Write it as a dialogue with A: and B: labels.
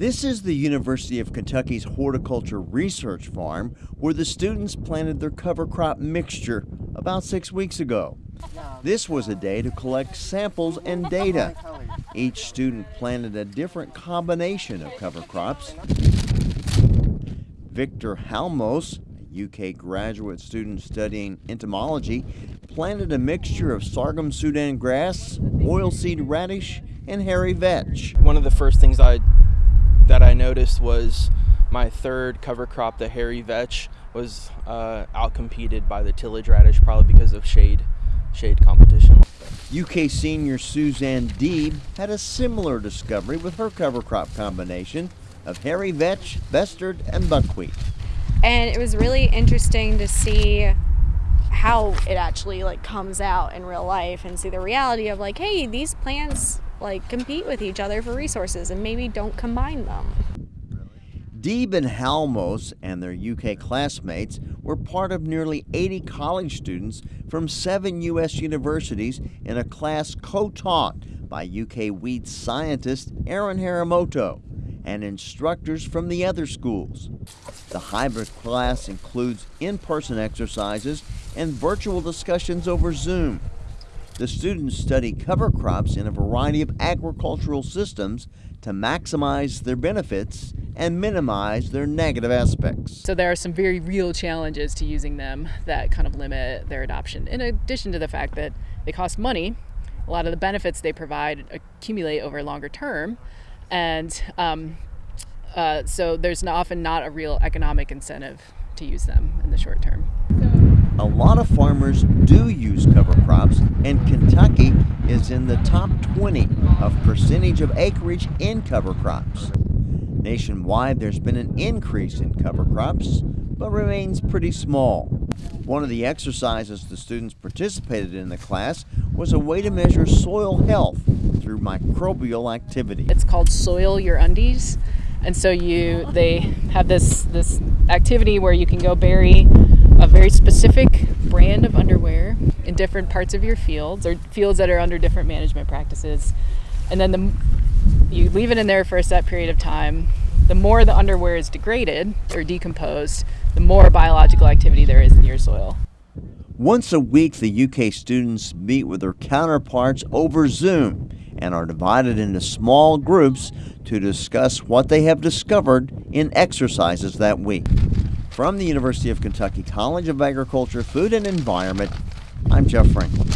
A: This is the University of Kentucky's Horticulture Research Farm where the students planted their cover crop mixture about six weeks ago. This was a day to collect samples and data. Each student planted a different combination of cover crops. Victor Halmos, a UK graduate student studying entomology, planted a mixture of sorghum Sudan grass, oilseed radish, and hairy vetch.
B: One of the first things I that I noticed was my third cover crop, the hairy vetch, was uh, outcompeted by the tillage radish, probably because of shade shade competition.
A: UK senior Suzanne Deeb had a similar discovery with her cover crop combination of hairy vetch, mustard, and buckwheat.
C: And it was really interesting to see how it actually like comes out in real life and see the reality of like, hey, these plants like compete with each other for resources and maybe don't combine them.
A: Deeb and Halmos and their UK classmates were part of nearly 80 college students from seven U.S. universities in a class co-taught by UK weed scientist Erin Haramoto and instructors from the other schools. The hybrid class includes in-person exercises and virtual discussions over Zoom. The students study cover crops in a variety of agricultural systems to maximize their benefits and minimize their negative aspects.
D: So there are some very real challenges to using them that kind of limit their adoption. In addition to the fact that they cost money, a lot of the benefits they provide accumulate over a longer term, and um, uh, so there's often not a real economic incentive to use them in the short term.
A: A lot of farmers do use cover crops, and Kentucky is in the top 20 of percentage of acreage in cover crops. Nationwide, there's been an increase in cover crops, but remains pretty small. One of the exercises the students participated in the class was a way to measure soil health through microbial activity.
D: It's called Soil Your Undies. And so you they have this this activity where you can go bury a very specific brand of underwear in different parts of your fields or fields that are under different management practices. And then the you leave it in there for a set period of time. The more the underwear is degraded or decomposed, the more biological activity there is in your soil.
A: Once a week, the UK students meet with their counterparts over Zoom and are divided into small groups to discuss what they have discovered in exercises that week. From the University of Kentucky College of Agriculture, Food and Environment, I'm Jeff Franklin.